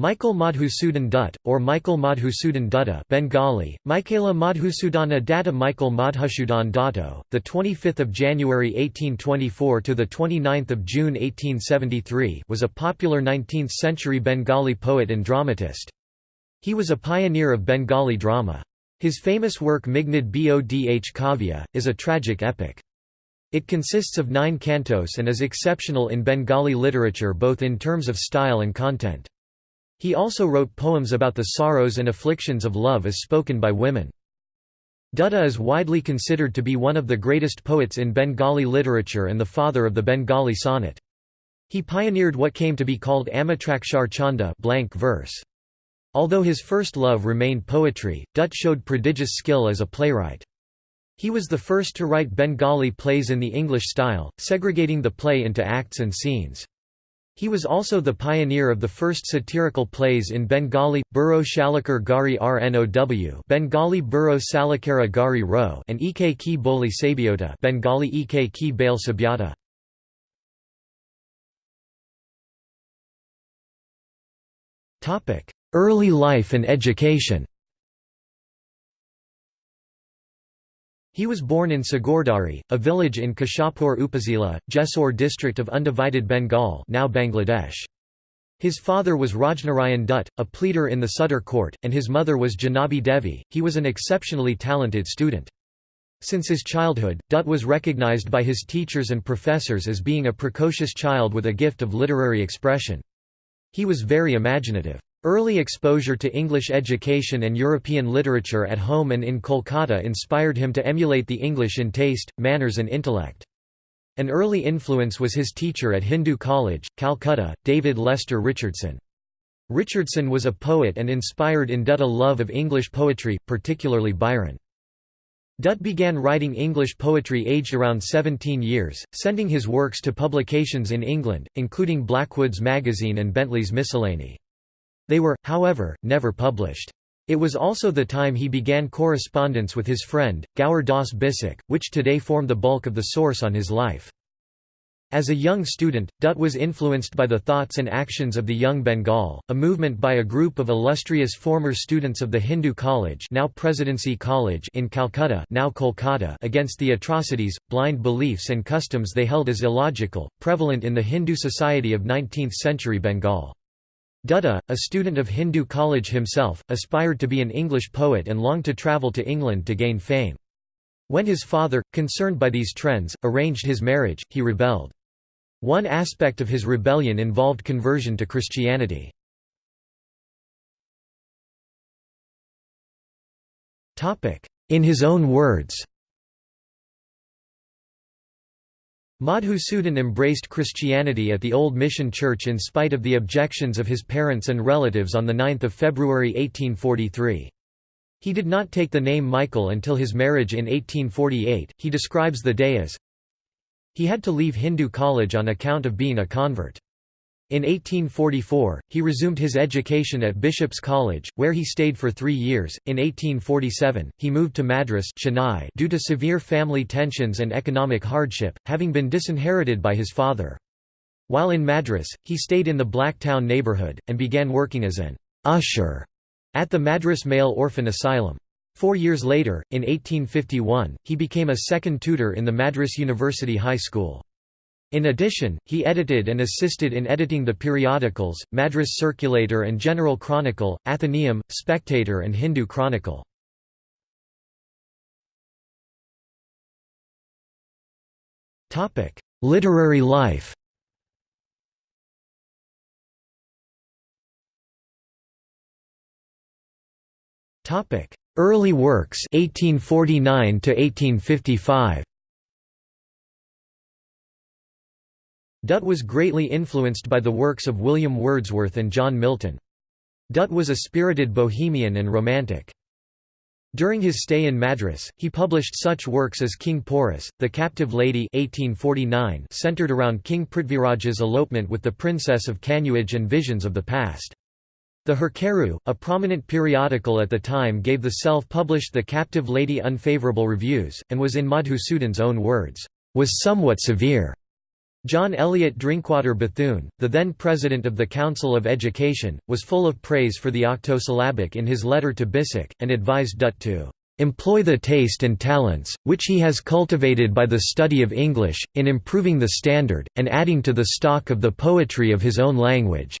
Michael Madhusudan Dutt, or Michael Madhusudan Dutta Bengali, Michaela Madhusudana Datta Michael Madhusudan Datto, the 25th of January 1824 to the 29th of June 1873, was a popular 19th-century Bengali poet and dramatist. He was a pioneer of Bengali drama. His famous work Meghnad Bodh Kavya, is a tragic epic. It consists of nine cantos and is exceptional in Bengali literature both in terms of style and content. He also wrote poems about the sorrows and afflictions of love as spoken by women. Dutta is widely considered to be one of the greatest poets in Bengali literature and the father of the Bengali sonnet. He pioneered what came to be called Amitrakshar Chanda blank verse. Although his first love remained poetry, Dutt showed prodigious skill as a playwright. He was the first to write Bengali plays in the English style, segregating the play into acts and scenes. He was also the pioneer of the first satirical plays in Bengali, Burro Shalakar Gari Rnow Bengali Burro Salakara Gari Ro and Ek ki Boli Sabiota Bengali Ek ki Bale Sabyata. Early life and education He was born in Sagardari, a village in Keshabpur Upazila, Jessore district of undivided Bengal now Bangladesh. His father was Rajnarayan Dutt, a pleader in the Sudar court, and his mother was Janabi Devi. He was an exceptionally talented student. Since his childhood, Dutt was recognized by his teachers and professors as being a precocious child with a gift of literary expression. He was very imaginative. Early exposure to English education and European literature at home and in Kolkata inspired him to emulate the English in taste, manners and intellect. An early influence was his teacher at Hindu College, Calcutta, David Lester Richardson. Richardson was a poet and inspired in Dutt a love of English poetry, particularly Byron. Dutt began writing English poetry aged around 17 years, sending his works to publications in England, including Blackwood's Magazine and Bentley's Miscellany. They were, however, never published. It was also the time he began correspondence with his friend, Gower Das Bisik, which today form the bulk of the source on his life. As a young student, Dutt was influenced by the thoughts and actions of the Young Bengal, a movement by a group of illustrious former students of the Hindu College now Presidency College in Calcutta now Kolkata against the atrocities, blind beliefs and customs they held as illogical, prevalent in the Hindu society of 19th-century Bengal. Dutta, a student of Hindu college himself, aspired to be an English poet and longed to travel to England to gain fame. When his father, concerned by these trends, arranged his marriage, he rebelled. One aspect of his rebellion involved conversion to Christianity. In his own words Madhusudan embraced Christianity at the Old Mission Church in spite of the objections of his parents and relatives on 9 February 1843. He did not take the name Michael until his marriage in 1848. He describes the day as he had to leave Hindu college on account of being a convert. In 1844, he resumed his education at Bishop's College, where he stayed for three years. In 1847, he moved to Madras Chennai due to severe family tensions and economic hardship, having been disinherited by his father. While in Madras, he stayed in the Black Town neighbourhood, and began working as an usher at the Madras Male Orphan Asylum. Four years later, in 1851, he became a second tutor in the Madras University High School. In addition, he edited and assisted in editing the periodicals, Madras Circulator and General Chronicle, Athenaeum, Spectator and Hindu Chronicle. Literary life Early works 1849 to 1855 Dutt was greatly influenced by the works of William Wordsworth and John Milton. Dutt was a spirited bohemian and romantic. During his stay in Madras, he published such works as King Porus, The Captive Lady 1849 centered around King Prithviraj's elopement with the Princess of Kanauj and visions of the past. The Hurkaru, a prominent periodical at the time gave the self-published The Captive Lady unfavorable reviews, and was in Madhusudan's own words, "...was somewhat severe." John Eliot Drinkwater Bethune, the then president of the Council of Education, was full of praise for the octosyllabic in his letter to Bisseck, and advised Dutt to employ the taste and talents, which he has cultivated by the study of English, in improving the standard, and adding to the stock of the poetry of his own language."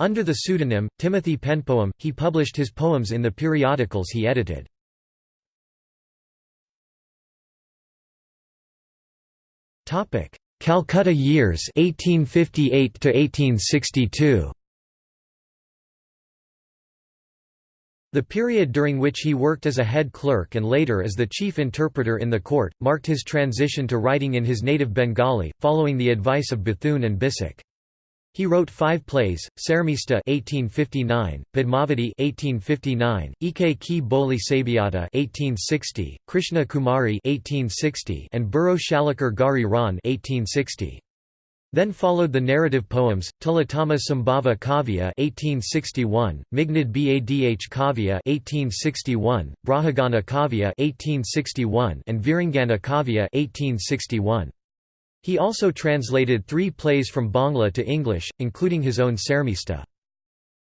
Under the pseudonym, Timothy Penpoem, he published his poems in the periodicals he edited. Calcutta years 1858 to 1862 The period during which he worked as a head clerk and later as the chief interpreter in the court, marked his transition to writing in his native Bengali, following the advice of Bethune and Bisseck. He wrote five plays: Sarmista (1859), Padmavati (1859), Ek Ki Boli Sabiata (1860), Krishna Kumari (1860), and Burro Shalakar Gari Ran (1860). Then followed the narrative poems, Tilatama Sambhava Kavya 1861, Meghnad Badh Kavya 1861, Brahagana Kavya 1861, and Virangana Kavya 1861. He also translated three plays from Bangla to English, including his own Sarmista.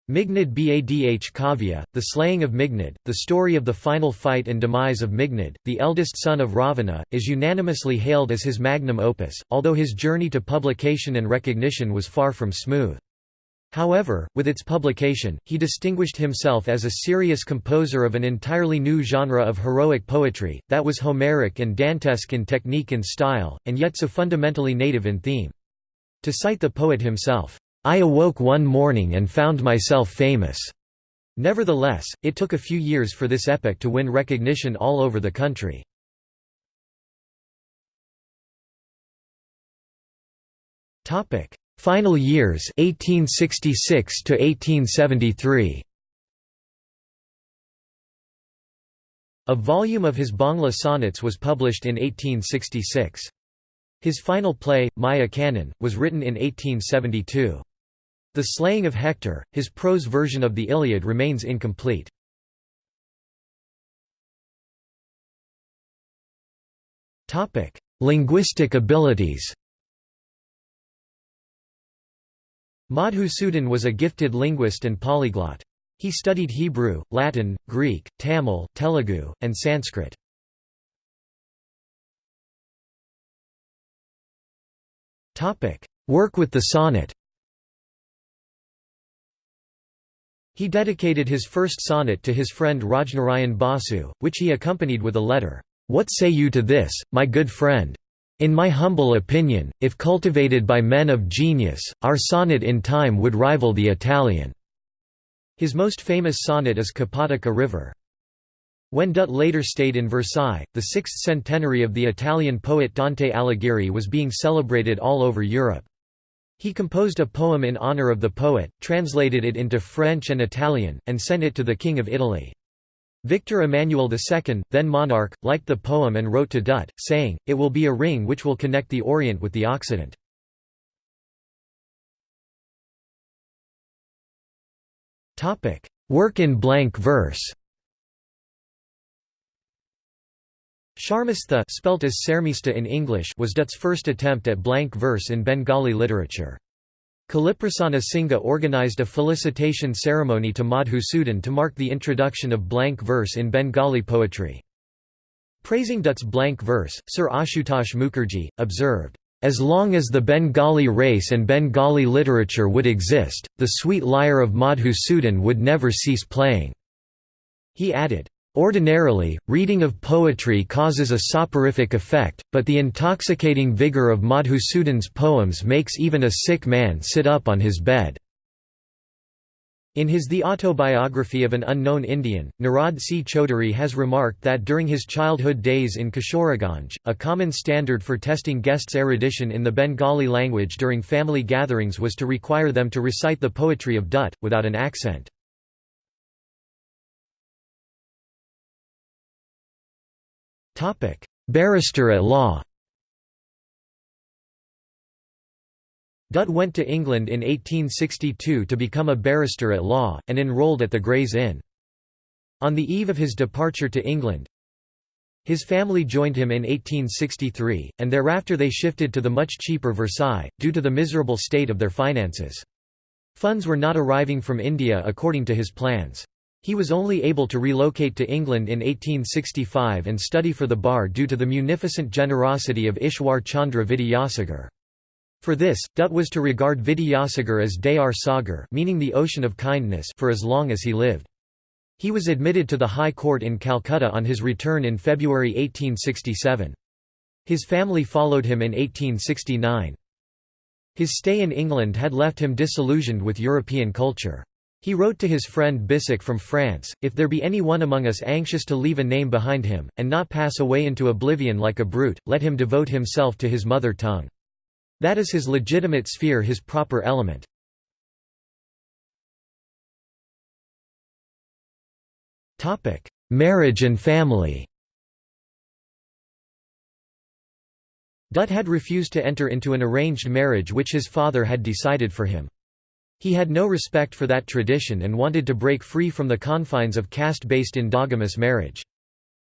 Meghnad Badh Kavya, The Slaying of Meghnad, the story of the final fight and demise of Meghnad, the eldest son of Ravana, is unanimously hailed as his magnum opus, although his journey to publication and recognition was far from smooth. However, with its publication, he distinguished himself as a serious composer of an entirely new genre of heroic poetry, that was Homeric and Dantesque in technique and style, and yet so fundamentally native in theme. To cite the poet himself, I awoke one morning and found myself famous. Nevertheless, it took a few years for this epic to win recognition all over the country. Final years 1866 to 1873. A volume of his Bangla sonnets was published in 1866. His final play, Maya Kanan, was written in 1872. The Slaying of Hector, his prose version of the Iliad remains incomplete. Linguistic abilities Madhusudan was a gifted linguist and polyglot. He studied Hebrew, Latin, Greek, Tamil, Telugu, and Sanskrit. Work with the sonnet He dedicated his first sonnet to his friend Rajnarayan Basu, which he accompanied with a letter, "'What say you to this, my good friend? In my humble opinion, if cultivated by men of genius, our sonnet in time would rival the Italian." His most famous sonnet is Kapotaka River. When Dutt later stayed in Versailles, the sixth centenary of the Italian poet Dante Alighieri was being celebrated all over Europe. He composed a poem in honor of the poet, translated it into French and Italian, and sent it to the King of Italy. Victor Emmanuel II, then monarch, liked the poem and wrote to Dutt, saying, it will be a ring which will connect the Orient with the Occident. Work in blank verse Sharmistha spelt as Sarmista in English was Dutt's first attempt at blank verse in Bengali literature. Kaliprasanna Singha organized a felicitation ceremony to Madhusudan to mark the introduction of blank verse in Bengali poetry. Praising Dutt's blank verse, Sir Ashutosh Mukherjee, observed, "...as long as the Bengali race and Bengali literature would exist, the sweet lyre of Madhusudan would never cease playing." He added, Ordinarily, reading of poetry causes a soporific effect, but the intoxicating vigor of Madhusudan's poems makes even a sick man sit up on his bed. In his The Autobiography of an Unknown Indian, Nirad C. Chaudhuri has remarked that during his childhood days in Kishoreganj, a common standard for testing guests' erudition in the Bengali language during family gatherings was to require them to recite the poetry of Dutt, without an accent. Topic: Barrister at law. Dutt went to England in 1862 to become a barrister at law, and enrolled at the Gray's Inn. On the eve of his departure to England, His family joined him in 1863, and thereafter they shifted to the much cheaper Versailles, due to the miserable state of their finances. Funds were not arriving from India according to his plans. He was only able to relocate to England in 1865 and study for the bar due to the munificent generosity of Ishwar Chandra Vidyasagar. For this, Dutt was to regard Vidyasagar as Dayar Sagar meaning the ocean of kindness for as long as he lived. He was admitted to the High Court in Calcutta on his return in February 1867. His family followed him in 1869. His stay in England had left him disillusioned with European culture. He wrote to his friend Bissek from France, If there be any one among us anxious to leave a name behind him, and not pass away into oblivion like a brute, let him devote himself to his mother tongue. That is his legitimate sphere his proper element. Marriage and family Dutt had refused to enter into an arranged marriage which his father had decided for him. He had no respect for that tradition and wanted to break free from the confines of caste-based endogamous marriage.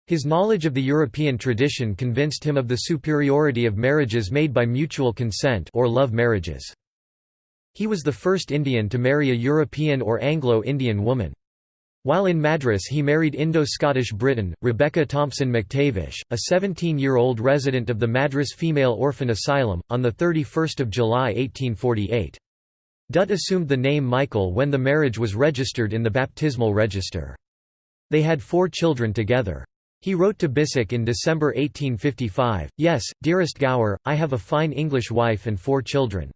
His knowledge of the European tradition convinced him of the superiority of marriages made by mutual consent or love marriages. He was the first Indian to marry a European or Anglo-Indian woman. While in Madras he married Indo-Scottish Briton, Rebecca Thompson McTavish, a 17-year-old resident of the Madras Female Orphan Asylum, on 31 July 1848. Dutt assumed the name Michael when the marriage was registered in the baptismal register. They had four children together. He wrote to Bissek in December 1855, Yes, dearest Gower, I have a fine English wife and four children.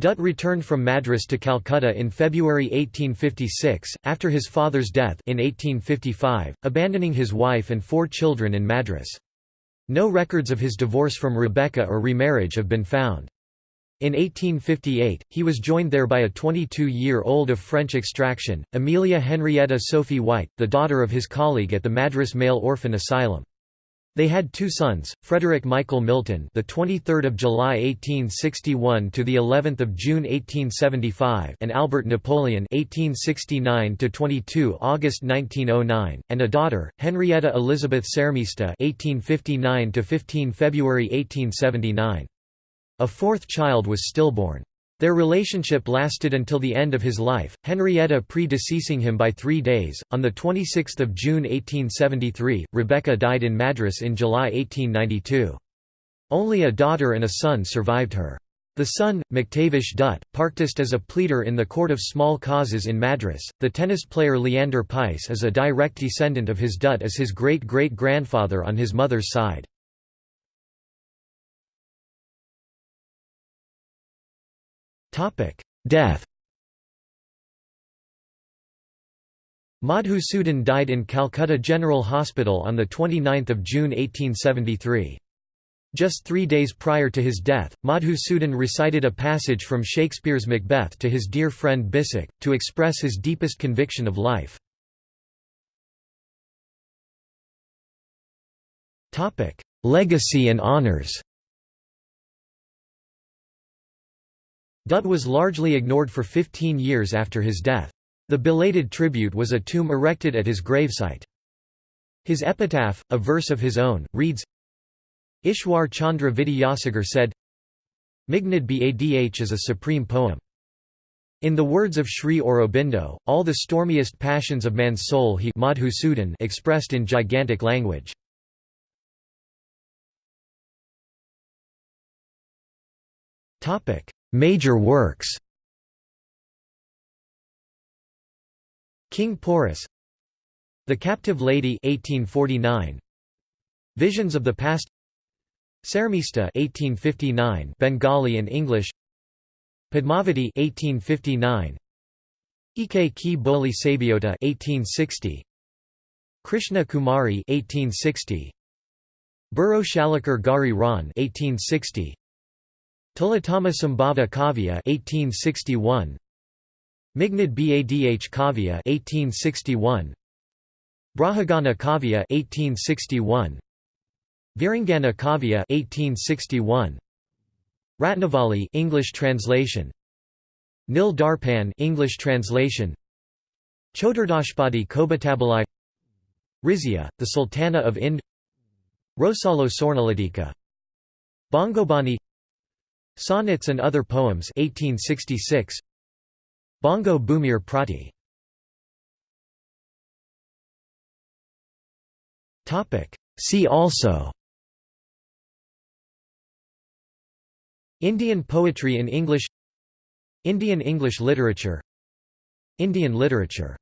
Dutt returned from Madras to Calcutta in February 1856, after his father's death in 1855, abandoning his wife and four children in Madras. No records of his divorce from Rebecca or remarriage have been found. In 1858, he was joined there by a 22-year-old of French extraction, Amelia Henrietta Sophie White, the daughter of his colleague at the Madras Male Orphan Asylum. They had two sons, Frederick Michael Milton, the 23rd of July 1861 to the 11th of June 1875, and Albert Napoleon, 1869 to 22 August 1909, and a daughter, Henrietta Elizabeth Sermista, 1859 to 15 February 1879. A fourth child was stillborn. Their relationship lasted until the end of his life, Henrietta predeceasing him by three days. On 26 June 1873, Rebecca died in Madras in July 1892. Only a daughter and a son survived her. The son, McTavish Dutt, practiced as a pleader in the Court of Small Causes in Madras. The tennis player Leander Paes is a direct descendant of his Dutt as his great great grandfather on his mother's side. Death Madhusudan died in Calcutta General Hospital on the 29 June 1873. Just three days prior to his death, Madhusudan recited a passage from Shakespeare's Macbeth to his dear friend Bissek, to express his deepest conviction of life. Legacy and honours Dutt was largely ignored for 15 years after his death. The belated tribute was a tomb erected at his gravesite. His epitaph, a verse of his own, reads Ishwar Chandra Vidyasagar said, Meghnad Badh is a supreme poem. In the words of Sri Aurobindo, all the stormiest passions of man's soul he Madhusudan expressed in gigantic language. Major works. King Porus The Captive Lady 1849 Visions of the Past Sermista 1859 Bengali and English Padmavati 1859 Ike Ki Boli Sabiota 1860 Krishna Kumari 1860 Burro Shalakar Gari Ran 1860 Tilatama Sambhava Kavya 1861 Meghnad Badh Kavya 1861 Brahagana Kavya 1861 Virangana Kavya 1861 Ratnavali English translation. Nil Darpan English translation. Chodurdashpadi Kobatabalai. Rizia, the Sultana of Ind. Rosalo Sornaladika Bongobani Sonnets and Other Poems 1866 Bongo Bumir Prati. See also. Indian poetry in English. Indian English literature. Indian literature